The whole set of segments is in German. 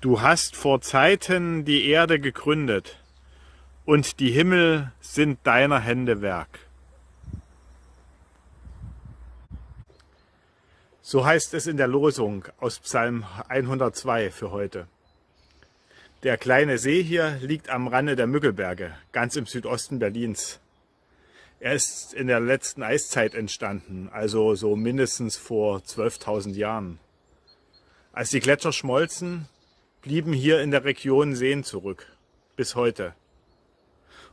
Du hast vor Zeiten die Erde gegründet, und die Himmel sind deiner Hände Werk. So heißt es in der Losung aus Psalm 102 für heute. Der kleine See hier liegt am Rande der Müggelberge, ganz im Südosten Berlins. Er ist in der letzten Eiszeit entstanden, also so mindestens vor 12.000 Jahren. Als die Gletscher schmolzen, blieben hier in der Region Seen zurück, bis heute.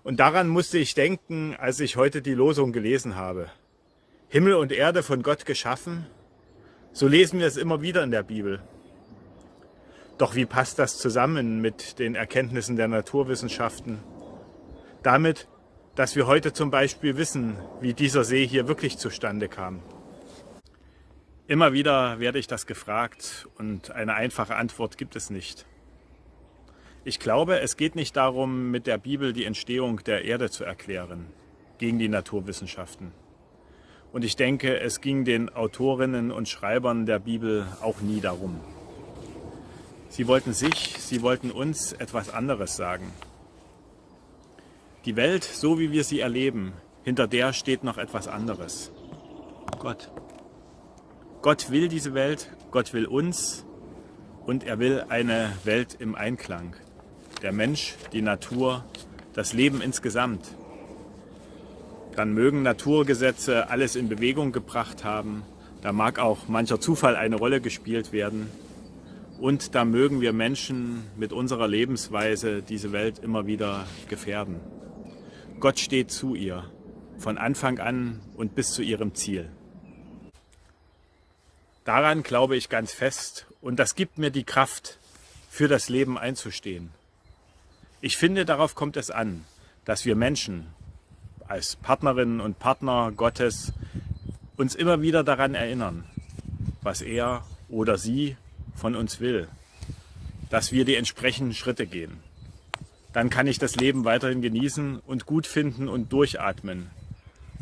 Und daran musste ich denken, als ich heute die Losung gelesen habe. Himmel und Erde von Gott geschaffen, so lesen wir es immer wieder in der Bibel. Doch wie passt das zusammen mit den Erkenntnissen der Naturwissenschaften? Damit, dass wir heute zum Beispiel wissen, wie dieser See hier wirklich zustande kam. Immer wieder werde ich das gefragt und eine einfache Antwort gibt es nicht. Ich glaube, es geht nicht darum, mit der Bibel die Entstehung der Erde zu erklären, gegen die Naturwissenschaften. Und ich denke, es ging den Autorinnen und Schreibern der Bibel auch nie darum. Sie wollten sich, sie wollten uns etwas anderes sagen. Die Welt, so wie wir sie erleben, hinter der steht noch etwas anderes. Gott. Gott will diese Welt, Gott will uns und er will eine Welt im Einklang. Der Mensch, die Natur, das Leben insgesamt. Dann mögen Naturgesetze alles in Bewegung gebracht haben, da mag auch mancher Zufall eine Rolle gespielt werden und da mögen wir Menschen mit unserer Lebensweise diese Welt immer wieder gefährden. Gott steht zu ihr, von Anfang an und bis zu ihrem Ziel. Daran glaube ich ganz fest und das gibt mir die Kraft, für das Leben einzustehen. Ich finde, darauf kommt es an, dass wir Menschen als Partnerinnen und Partner Gottes uns immer wieder daran erinnern, was er oder sie von uns will, dass wir die entsprechenden Schritte gehen. Dann kann ich das Leben weiterhin genießen und gut finden und durchatmen,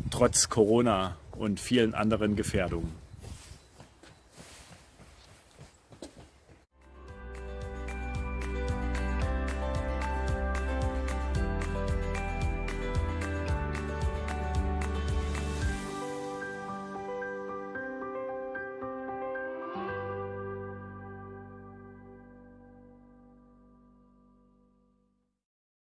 trotz Corona und vielen anderen Gefährdungen.